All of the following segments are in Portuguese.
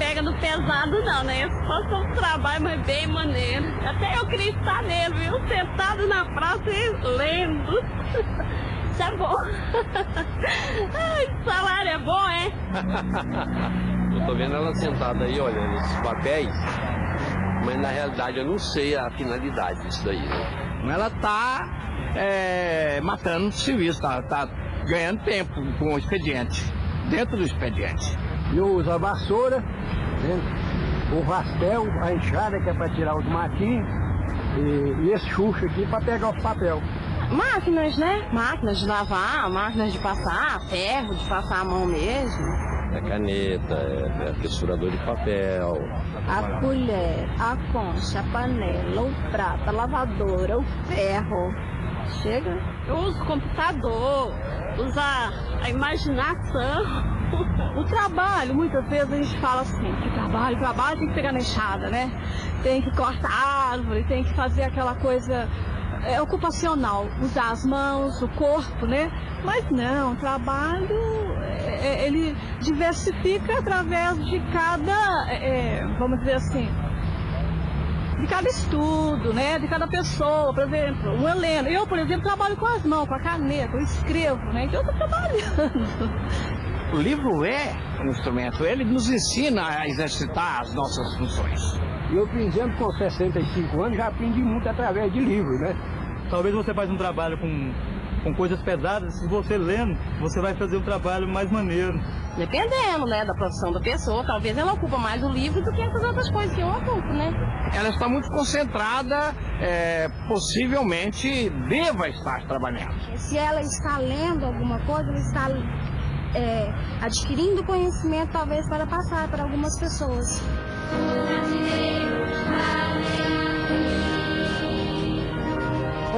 Pega no pesado, não, né? Esse fosse um trabalho, mas bem maneiro. Até eu queria estar nele, viu? Sentado na praça e lendo. Isso é bom. Ai, salário é bom, é? eu tô vendo ela sentada aí, olhando esses papéis, mas na realidade eu não sei a finalidade disso daí, né? Ela tá é, matando o serviço, tá, tá ganhando tempo com o expediente, dentro do expediente. Eu uso a vassoura, né, o rastel, a enxada que é para tirar os matinhos e, e esse chucho aqui para pegar os papel. Máquinas, né? Máquinas de lavar, máquinas de passar, ferro de passar a mão mesmo. É caneta, é, é fissurador de papel. A colher, a concha, a panela, o prato, a lavadora, o ferro. Chega. Eu uso computador, usar a imaginação. O trabalho, muitas vezes a gente fala assim, que trabalho, trabalho tem que pegar na enxada, né? Tem que cortar árvore, tem que fazer aquela coisa é, ocupacional, usar as mãos, o corpo, né? Mas não, trabalho, é, é ele diversifica através de cada, é, é vamos dizer assim, de cada estudo, né? De cada pessoa, por exemplo, o Helena. Eu, por exemplo, trabalho com as mãos, com a caneta, eu escrevo, né? Então eu estou trabalhando. O livro é um instrumento, ele nos ensina a exercitar as nossas funções. Eu, por exemplo, com 65 anos, já aprendi muito através de livros, né? Talvez você faz um trabalho com com coisas pesadas, se você lendo, você vai fazer um trabalho mais maneiro. Dependendo, né, da profissão da pessoa, talvez ela ocupa mais o livro do que essas outras coisas que eu ocupo, né? Ela está muito concentrada, é, possivelmente deva estar trabalhando. Se ela está lendo alguma coisa, ela está é, adquirindo conhecimento, talvez para passar para algumas pessoas.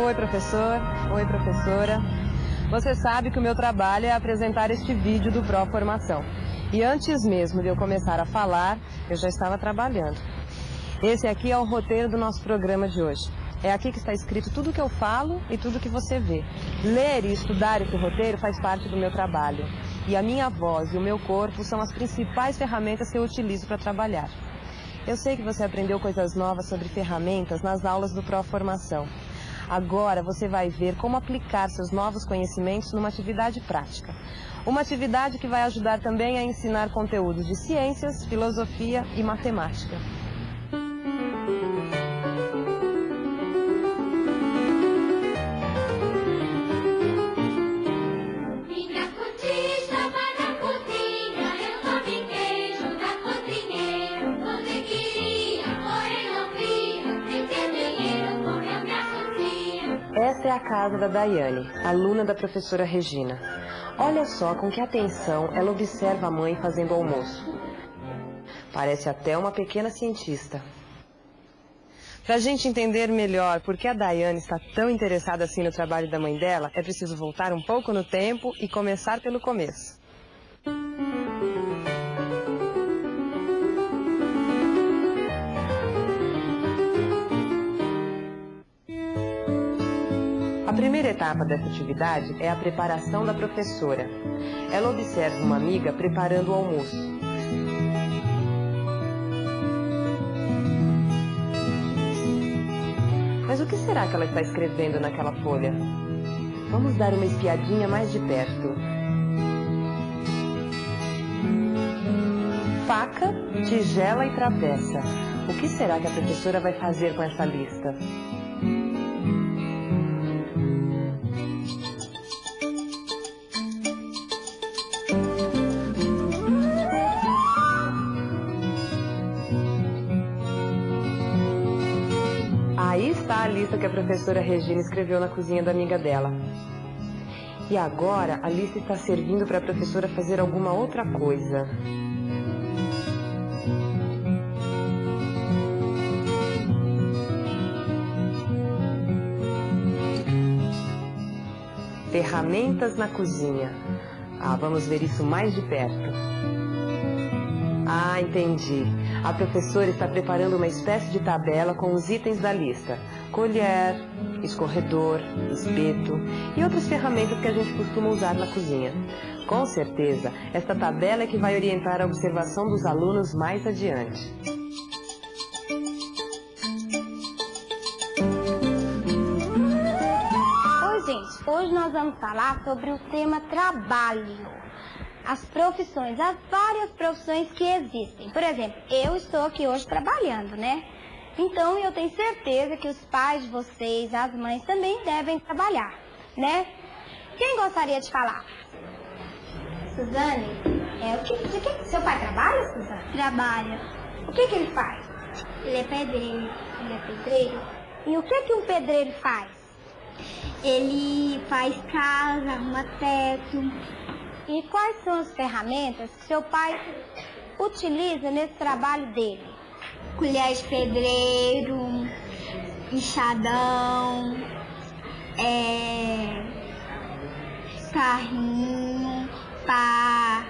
Oi, professor. Oi, professora. Você sabe que o meu trabalho é apresentar este vídeo do Pro Formação. E antes mesmo de eu começar a falar, eu já estava trabalhando. Esse aqui é o roteiro do nosso programa de hoje. É aqui que está escrito tudo o que eu falo e tudo que você vê. Ler e estudar esse roteiro faz parte do meu trabalho. E a minha voz e o meu corpo são as principais ferramentas que eu utilizo para trabalhar. Eu sei que você aprendeu coisas novas sobre ferramentas nas aulas do Pro Formação. Agora você vai ver como aplicar seus novos conhecimentos numa atividade prática. Uma atividade que vai ajudar também a ensinar conteúdos de ciências, filosofia e matemática. Casa da Daiane, aluna da professora Regina. Olha só com que atenção ela observa a mãe fazendo almoço. Parece até uma pequena cientista. Para a gente entender melhor por que a Daiane está tão interessada assim no trabalho da mãe dela, é preciso voltar um pouco no tempo e começar pelo começo. A primeira etapa dessa atividade é a preparação da professora. Ela observa uma amiga preparando o almoço. Mas o que será que ela está escrevendo naquela folha? Vamos dar uma espiadinha mais de perto. Faca, tigela e travessa. O que será que a professora vai fazer com essa lista? Que a professora Regina escreveu na cozinha da amiga dela. E agora a lista está servindo para a professora fazer alguma outra coisa. Ferramentas na cozinha. Ah, vamos ver isso mais de perto. Ah, entendi. A professora está preparando uma espécie de tabela com os itens da lista. Colher, escorredor, espeto e outras ferramentas que a gente costuma usar na cozinha. Com certeza, esta tabela é que vai orientar a observação dos alunos mais adiante. Oi, gente. Hoje nós vamos falar sobre o tema trabalho. As profissões, as várias profissões que existem. Por exemplo, eu estou aqui hoje trabalhando, né? Então eu tenho certeza que os pais de vocês, as mães também devem trabalhar, né? Quem gostaria de falar? Suzane, é, o que, de que seu pai trabalha, Suzane? Trabalha. O que, que ele faz? Ele é pedreiro. Ele é pedreiro? E o que, que um pedreiro faz? Ele faz casa, arruma teto. E quais são as ferramentas que seu pai utiliza nesse trabalho dele? Colher de pedreiro, enxadão, é, carrinho, pá.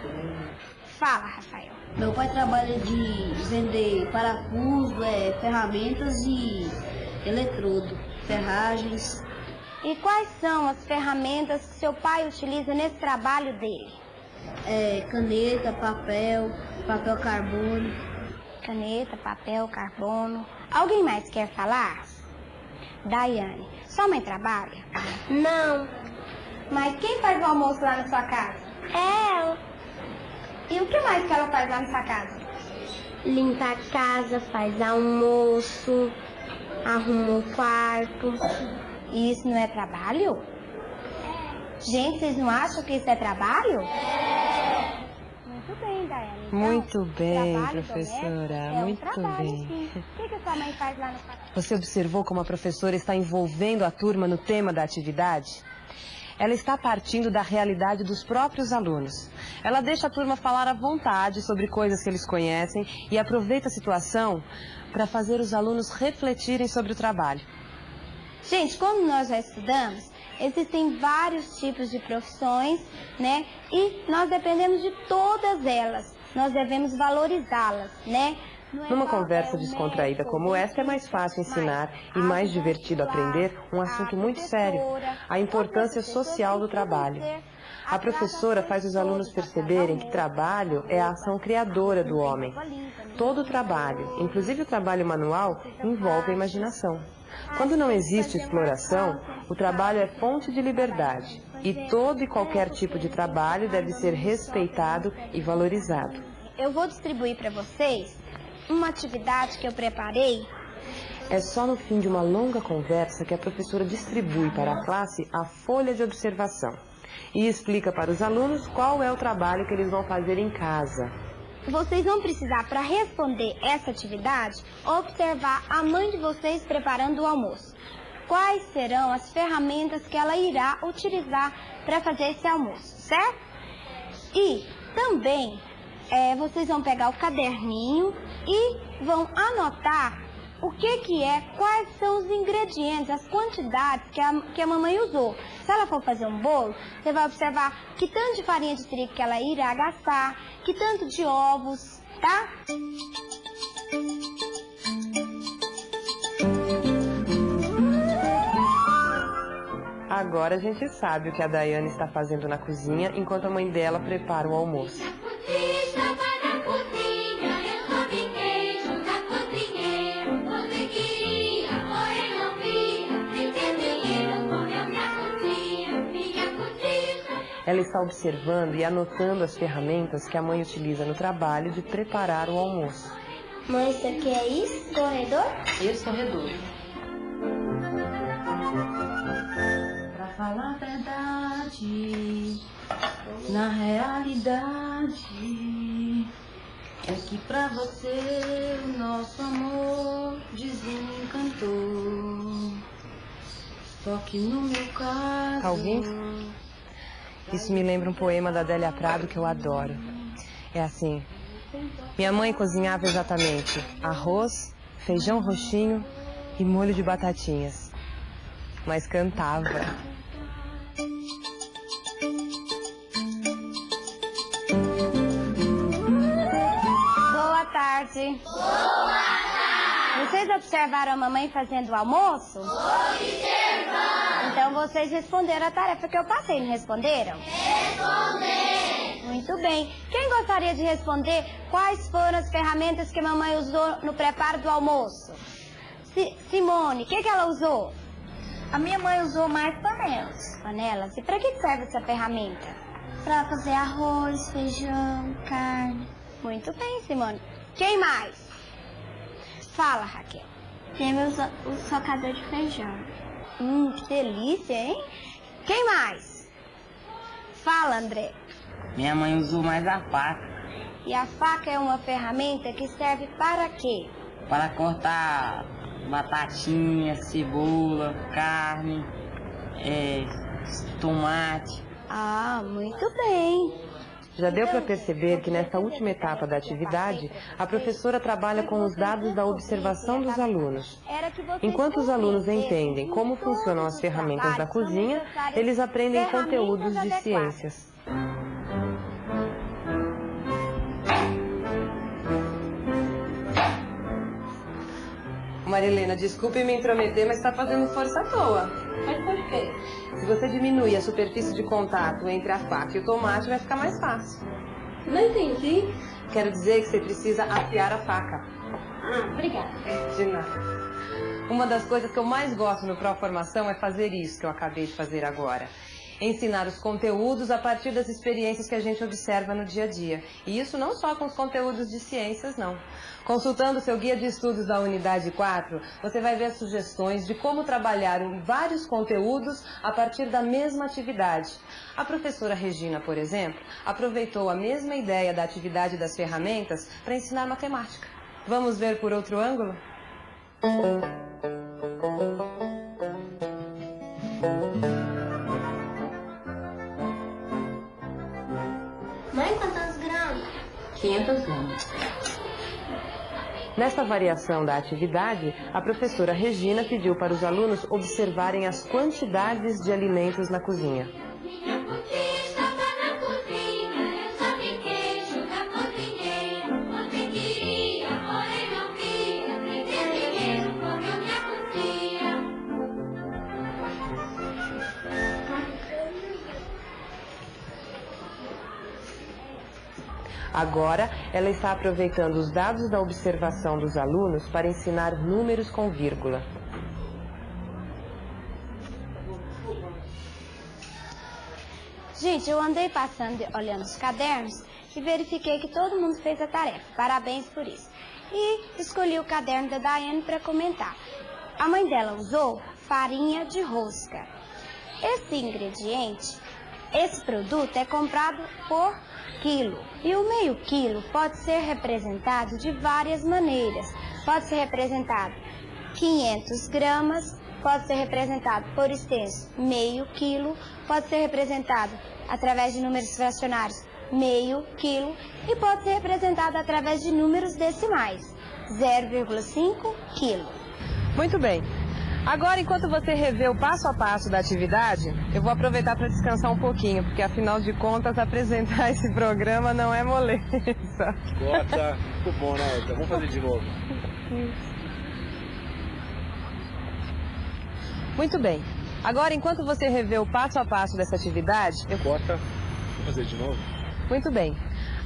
Fala, Rafael. Meu pai trabalha de vender parafuso, é, ferramentas e eletrodo, ferragens. E quais são as ferramentas que seu pai utiliza nesse trabalho dele? É, caneta, papel, papel carbono. Caneta, papel, carbono. Alguém mais quer falar? Daiane, sua mãe trabalha? Não. Mas quem faz o almoço lá na sua casa? Eu. E o que mais que ela faz lá na sua casa? Limpa a casa, faz almoço, arruma o quarto. E isso não é trabalho? Gente, vocês não acham que isso é trabalho? Muito bem, Daiane. Então, Muito bem, professora, é um muito trabalho, bem. sim. O que, que sua mãe faz lá casa? Você observou como a professora está envolvendo a turma no tema da atividade? Ela está partindo da realidade dos próprios alunos. Ela deixa a turma falar à vontade sobre coisas que eles conhecem e aproveita a situação para fazer os alunos refletirem sobre o trabalho. Gente, como nós já estudamos, existem vários tipos de profissões, né? E nós dependemos de todas elas. Nós devemos valorizá-las, né? É Numa conversa é, descontraída como esta, é mais fácil ensinar e mais divertido aprender um assunto muito sério, a importância social do trabalho. A professora faz os alunos perceberem que trabalho é a ação criadora do homem. Todo trabalho, inclusive o trabalho manual, envolve a imaginação. Quando não existe exploração, o trabalho é fonte de liberdade. E todo e qualquer tipo de trabalho deve ser respeitado e valorizado. Eu vou distribuir para vocês uma atividade que eu preparei. É só no fim de uma longa conversa que a professora distribui para a classe a folha de observação e explica para os alunos qual é o trabalho que eles vão fazer em casa. Vocês vão precisar, para responder essa atividade, observar a mãe de vocês preparando o almoço. Quais serão as ferramentas que ela irá utilizar para fazer esse almoço, certo? E também é, vocês vão pegar o caderninho e vão anotar o que que é, quais são os ingredientes, as quantidades que a, que a mamãe usou. Se ela for fazer um bolo, você vai observar que tanto de farinha de trigo que ela irá gastar, que tanto de ovos, tá? Agora a gente sabe o que a Daiane está fazendo na cozinha enquanto a mãe dela prepara o almoço. Ela está observando e anotando as ferramentas que a mãe utiliza no trabalho de preparar o almoço. Mãe, isso aqui é escorredor? Escorredor. Pra falar a verdade, na realidade, É que pra você o nosso amor desencantou. Só que no meu caso. Ouvindo? Isso me lembra um poema da Adélia Prado que eu adoro. É assim. Minha mãe cozinhava exatamente arroz, feijão roxinho e molho de batatinhas. Mas cantava. Boa tarde. Boa tarde. Vocês observaram a mamãe fazendo o almoço? Observando. Então vocês responderam a tarefa que eu passei, não responderam? Respondemos. Muito bem. Quem gostaria de responder quais foram as ferramentas que a mamãe usou no preparo do almoço? Si- Simone, o que, que ela usou? A minha mãe usou mais panelas. Panelas. E para que serve essa ferramenta? Pra fazer arroz, feijão, carne. Muito bem, Simone. Quem mais? Fala, Raquel. Temos o socador de feijão. Hum, que delícia, hein? Quem mais? Fala, André. Minha mãe usou mais a faca E a faca é uma ferramenta que serve para quê? para cortar batatinha, cebola, carne, é, tomate. Ah, muito bem. Já deu para perceber que nessa última etapa da atividade, a professora trabalha com os dados da observação dos alunos. Enquanto os alunos entendem como funcionam as ferramentas da cozinha, eles aprendem conteúdos de ciências. Marilena, desculpe me intrometer, mas está fazendo força à toa. Mas por quê? Se você diminuir a superfície de contato entre a faca e o tomate, vai ficar mais fácil. Não entendi. Quero dizer que você precisa afiar a faca. Ah, obrigada. De nada. Uma das coisas que eu mais gosto no Proformação é fazer isso que eu acabei de fazer agora. Ensinar os conteúdos a partir das experiências que a gente observa no dia a dia. E isso não só com os conteúdos de ciências, não. Consultando seu guia de estudos da Unidade 4, você vai ver sugestões de como trabalhar vários conteúdos a partir da mesma atividade. A professora Regina, por exemplo, aproveitou a mesma ideia da atividade das ferramentas para ensinar matemática. Vamos ver por outro ângulo? 500 gramas. Nesta variação da atividade, a professora Regina pediu para os alunos observarem as quantidades de alimentos na cozinha. Agora, ela está aproveitando os dados da observação dos alunos para ensinar números com vírgula. Gente, eu andei passando olhando os cadernos e verifiquei que todo mundo fez a tarefa. Parabéns por isso. E escolhi o caderno da Daiane para comentar. A mãe dela usou farinha de rosca. Esse ingrediente, esse produto é comprado por quilo. E o meio quilo pode ser representado de várias maneiras. Pode ser representado 500 gramas, pode ser representado por extenso meio quilo, pode ser representado através de números fracionários meio quilo e pode ser representado através de números decimais 0,5 quilo. Muito bem. Agora, enquanto você revê o passo a passo da atividade, eu vou aproveitar para descansar um pouquinho, porque afinal de contas, apresentar esse programa não é moleza. Gosta. Muito bom, né, Elza? Vamos fazer de novo. Muito bem. Agora, enquanto você revê o passo a passo dessa atividade, eu... Corta. Vamos fazer de novo. Muito bem.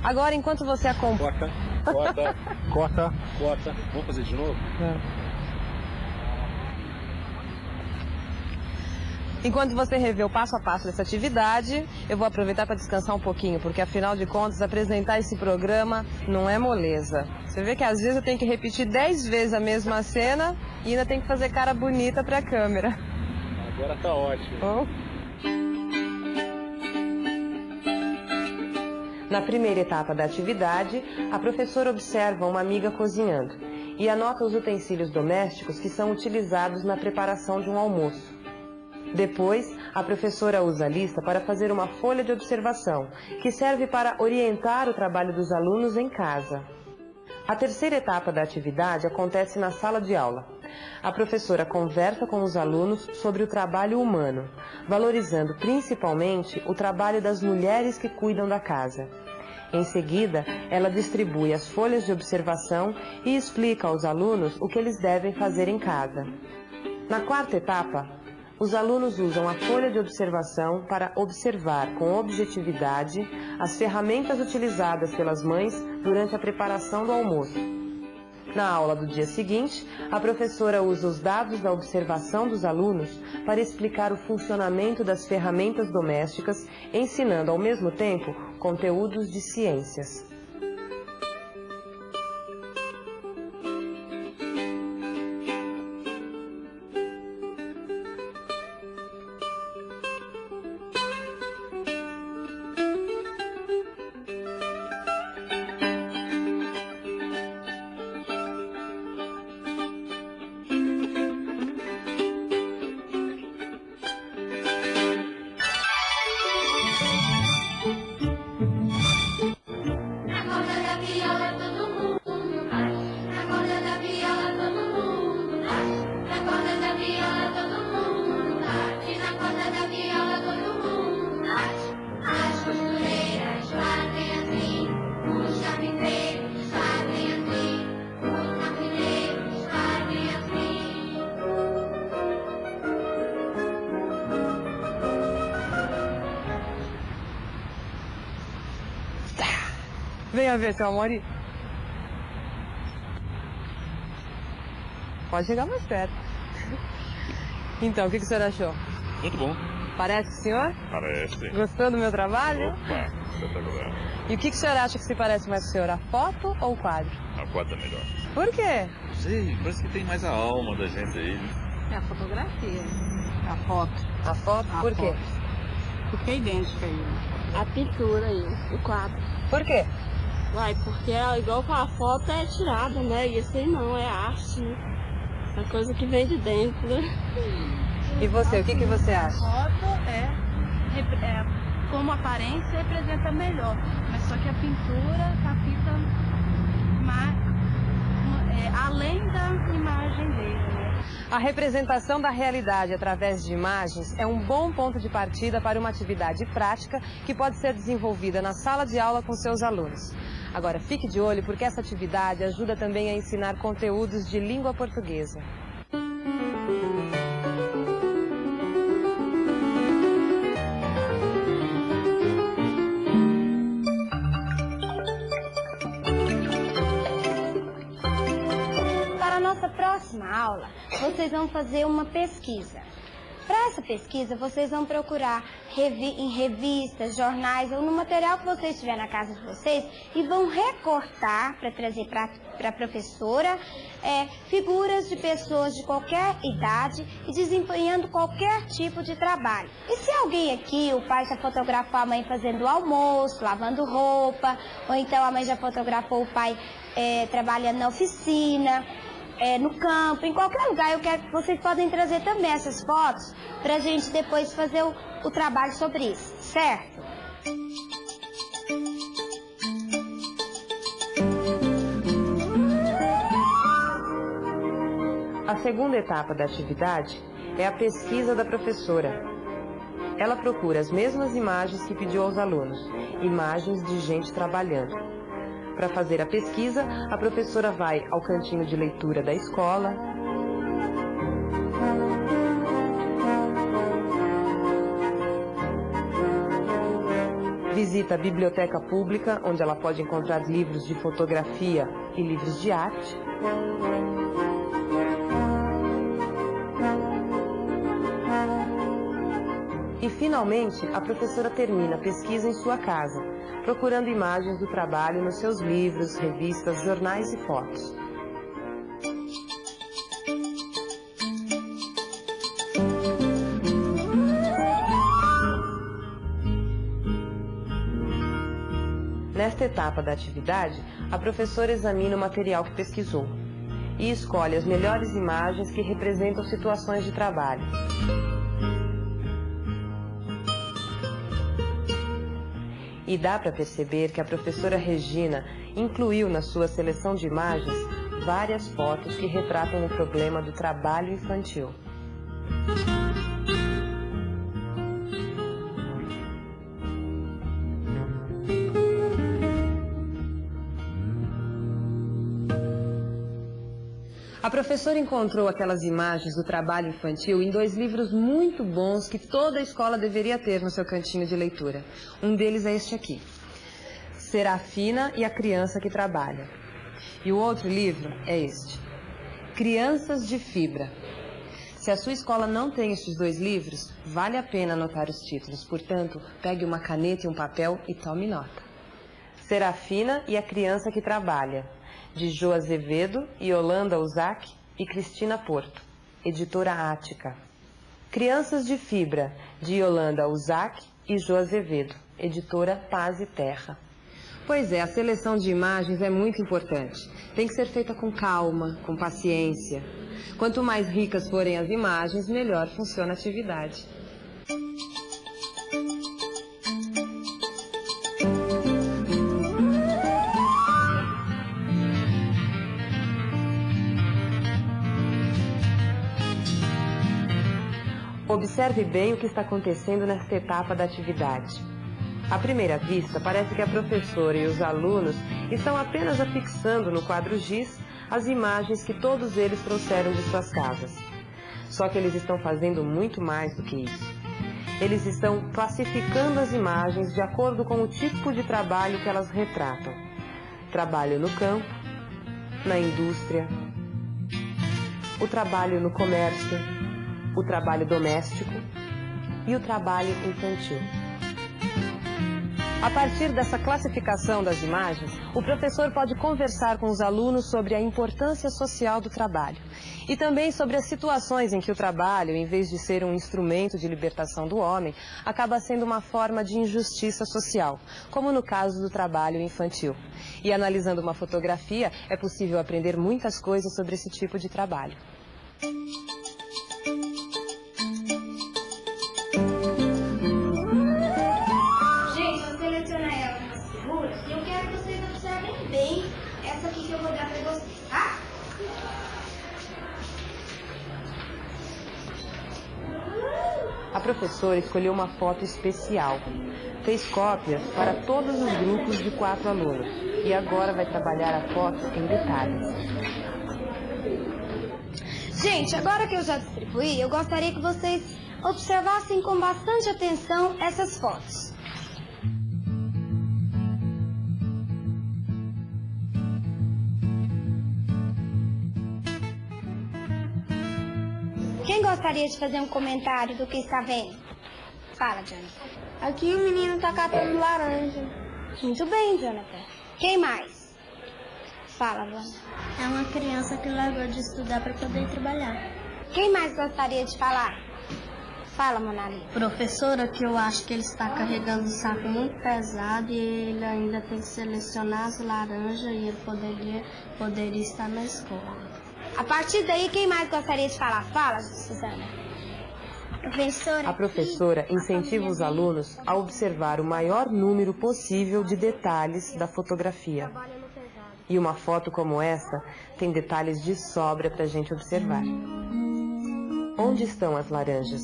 Agora, enquanto você acompanha... Corta. Corta. Corta. Corta. Vamos fazer de novo? Enquanto você revê o passo a passo dessa atividade, eu vou aproveitar para descansar um pouquinho, porque afinal de contas, apresentar esse programa não é moleza. Você vê que às vezes eu tenho que repetir dez vezes a mesma cena e ainda tem que fazer cara bonita para a câmera. Agora tá ótimo. Oh. Na primeira etapa da atividade, a professora observa uma amiga cozinhando e anota os utensílios domésticos que são utilizados na preparação de um almoço. Depois, a professora usa a lista para fazer uma folha de observação, que serve para orientar o trabalho dos alunos em casa. A terceira etapa da atividade acontece na sala de aula. A professora conversa com os alunos sobre o trabalho humano, valorizando principalmente o trabalho das mulheres que cuidam da casa. Em seguida, ela distribui as folhas de observação e explica aos alunos o que eles devem fazer em casa. Na quarta etapa, os alunos usam a folha de observação para observar com objetividade as ferramentas utilizadas pelas mães durante a preparação do almoço. Na aula do dia seguinte, a professora usa os dados da observação dos alunos para explicar o funcionamento das ferramentas domésticas, ensinando ao mesmo tempo conteúdos de ciências. Venha ver, seu amor. Pode chegar mais perto. Então, o que, que o senhor achou? Muito bom. Parece o senhor? Parece. Gostou do meu trabalho? Opa, espetacular. E o que, que o senhor acha que se parece mais com o senhor, a foto ou o quadro? A foto é melhor. Por quê? Não sei, parece que tem mais a alma da gente aí. né? É a fotografia. A foto. A foto? A Por quê? foto. Porque é idêntica aí. A pintura aí, o quadro. Por quê? Uai, porque é igual com a foto é tirada, né? E esse aí não, é arte, né? É coisa que vem de dentro, né? E você, o que, que você A acha? foto é, é, como aparência representa melhor, mas só que a pintura capta é, além da imagem dele, né? A representação da realidade através de imagens é um bom ponto de partida para uma atividade prática que pode ser desenvolvida na sala de aula com seus alunos. Agora, fique de olho porque essa atividade ajuda também a ensinar conteúdos de língua portuguesa. Para a nossa próxima aula, vocês vão fazer uma pesquisa. Essa pesquisa, vocês vão procurar revi- em revistas, jornais ou no material que vocês tiver na casa de vocês e vão recortar para trazer para a professora é, figuras de pessoas de qualquer idade e desempenhando qualquer tipo de trabalho. E se alguém aqui, o pai já fotografou a mãe fazendo almoço, lavando roupa, ou então a mãe já fotografou o pai é, trabalhando na oficina, é, no campo, em qualquer lugar. Eu quero que vocês podem trazer também essas fotos para a gente depois fazer o, o trabalho sobre isso, certo? A segunda etapa da atividade é a pesquisa da professora. Ela procura as mesmas imagens que pediu aos alunos, imagens de gente trabalhando. Para fazer a pesquisa, a professora vai ao cantinho de leitura da escola, visita a biblioteca pública, onde ela pode encontrar livros de fotografia e livros de arte. E finalmente, a professora termina a pesquisa em sua casa, procurando imagens do trabalho nos seus livros, revistas, jornais e fotos. etapa da atividade, a professora examina o material que pesquisou e escolhe as melhores imagens que representam situações de trabalho. E dá para perceber que a professora Regina incluiu na sua seleção de imagens várias fotos que retratam o problema do trabalho infantil. A professora encontrou aquelas imagens do trabalho infantil em dois livros muito bons que toda escola deveria ter no seu cantinho de leitura. Um deles é este aqui, Serafina e a Criança que Trabalha. E o outro livro é este, Crianças de Fibra. Se a sua escola não tem estes dois livros, vale a pena anotar os títulos. Portanto, pegue uma caneta e um papel e tome nota. Serafina e a Criança que Trabalha, de Jo Azevedo, Yolanda Uzac e Cristina Porto, editora Ática. Crianças de Fibra, de Yolanda Uzac e Jo Azevedo, editora Paz e Terra. Pois é, a seleção de imagens é muito importante. Tem que ser feita com calma, com paciência. Quanto mais ricas forem as imagens, melhor funciona a atividade. Observe bem o que está acontecendo nesta etapa da atividade. À primeira vista, parece que a professora e os alunos estão apenas afixando no quadro giz as imagens que todos eles trouxeram de suas casas. Só que eles estão fazendo muito mais do que isso. Eles estão classificando as imagens de acordo com o tipo de trabalho que elas retratam. Trabalho no campo, na indústria, o trabalho no comércio, o trabalho doméstico e o trabalho infantil. A partir dessa classificação das imagens, o professor pode conversar com os alunos sobre a importância social do trabalho e também sobre as situações em que o trabalho, em vez de ser um instrumento de libertação do homem, acaba sendo uma forma de injustiça social, como no caso do trabalho infantil. E analisando uma fotografia, é possível aprender muitas coisas sobre esse tipo de trabalho. Professora escolheu uma foto especial. Fez cópias para todos os grupos de quatro alunos. E agora vai trabalhar a foto em detalhes. Gente, agora que eu já distribuí, eu gostaria que vocês observassem com bastante atenção essas fotos. Gostaria de fazer um comentário do que está vendo? Fala, Jonathan. Aqui o menino está catando laranja. Muito bem, Jonathan. Quem mais? Fala, Vânia. É uma criança que largou de estudar para poder trabalhar. Quem mais gostaria de falar? Fala, Monali. Professora, que eu acho que ele está carregando um saco muito pesado e ele ainda tem que selecionar as laranjas e ele poderia, poderia estar na escola. A partir daí, quem mais gostaria de falar? Fala, Suzana. Professora. A professora incentiva os alunos a observar o maior número possível de detalhes da fotografia. E uma foto como essa tem detalhes de sobra para a gente observar. Onde estão as laranjas?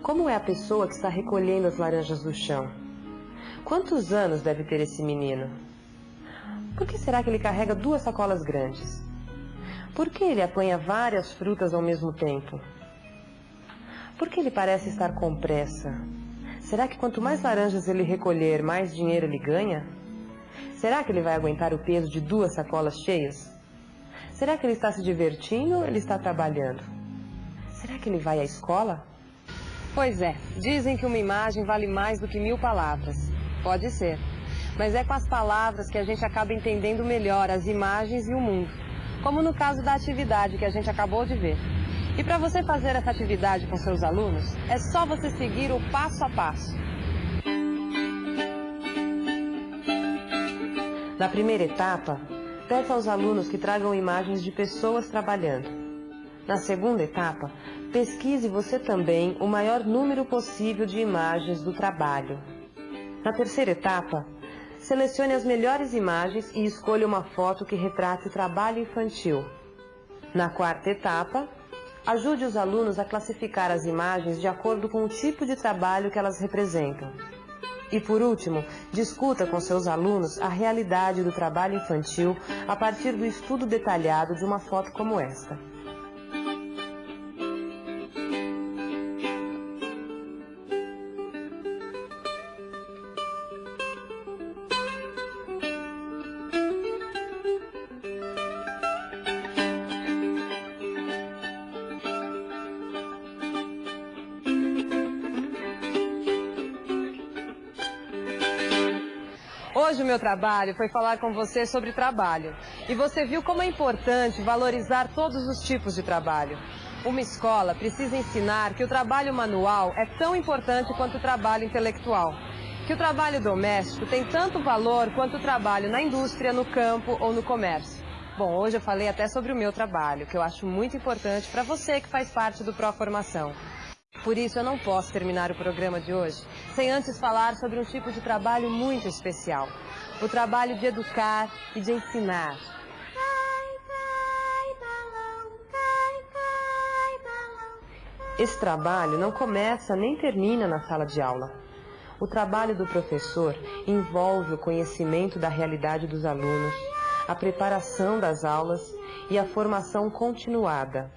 Como é a pessoa que está recolhendo as laranjas do chão? Quantos anos deve ter esse menino? Por que será que ele carrega duas sacolas grandes? Por que ele apanha várias frutas ao mesmo tempo? Por que ele parece estar com pressa? Será que quanto mais laranjas ele recolher, mais dinheiro ele ganha? Será que ele vai aguentar o peso de duas sacolas cheias? Será que ele está se divertindo ou ele está trabalhando? Será que ele vai à escola? Pois é, dizem que uma imagem vale mais do que mil palavras. Pode ser. Mas é com as palavras que a gente acaba entendendo melhor as imagens e o mundo. Como no caso da atividade que a gente acabou de ver. E para você fazer essa atividade com seus alunos, é só você seguir o passo a passo. Na primeira etapa, peça aos alunos que tragam imagens de pessoas trabalhando. Na segunda etapa, pesquise você também o maior número possível de imagens do trabalho. Na terceira etapa, selecione as melhores imagens e escolha uma foto que retrate o trabalho infantil. Na quarta etapa, ajude os alunos a classificar as imagens de acordo com o tipo de trabalho que elas representam. E por último, discuta com seus alunos a realidade do trabalho infantil a partir do estudo detalhado de uma foto como esta. Hoje o meu trabalho foi falar com você sobre trabalho. E você viu como é importante valorizar todos os tipos de trabalho. Uma escola precisa ensinar que o trabalho manual é tão importante quanto o trabalho intelectual. Que o trabalho doméstico tem tanto valor quanto o trabalho na indústria, no campo ou no comércio. Bom, hoje eu falei até sobre o meu trabalho, que eu acho muito importante para você que faz parte do Pro Formação. Por isso, eu não posso terminar o programa de hoje sem antes falar sobre um tipo de trabalho muito especial. O trabalho de educar e de ensinar. Esse trabalho não começa nem termina na sala de aula. O trabalho do professor envolve o conhecimento da realidade dos alunos, a preparação das aulas e a formação continuada.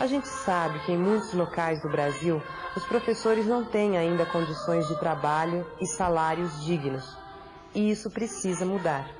A gente sabe que em muitos locais do Brasil, os professores não têm ainda condições de trabalho e salários dignos. E isso precisa mudar.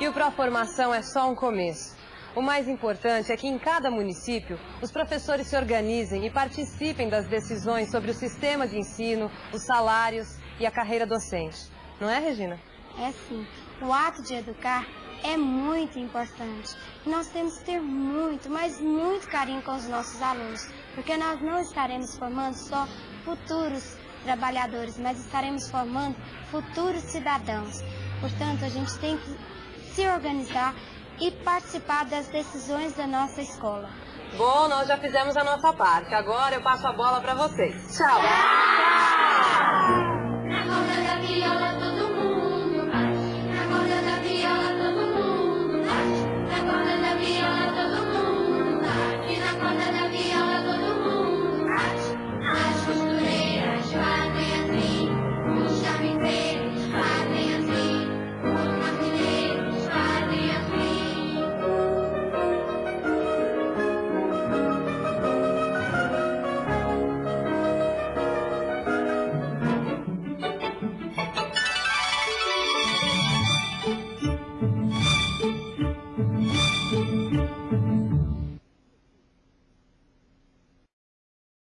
E o Proformação é só um começo. O mais importante é que em cada município os professores se organizem e participem das decisões sobre o sistema de ensino, os salários e a carreira docente. Não é, Regina? É sim. O ato de educar é muito importante. Nós temos que ter muito, mas muito carinho com os nossos alunos, porque nós não estaremos formando só futuros trabalhadores, mas estaremos formando futuros cidadãos. Portanto, a gente tem que se organizar e participar das decisões da nossa escola. Bom, nós já fizemos a nossa parte. Agora eu passo a bola para vocês. Tchau!